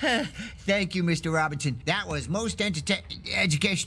Thank you, Mr. Robinson. That was most entertaining education.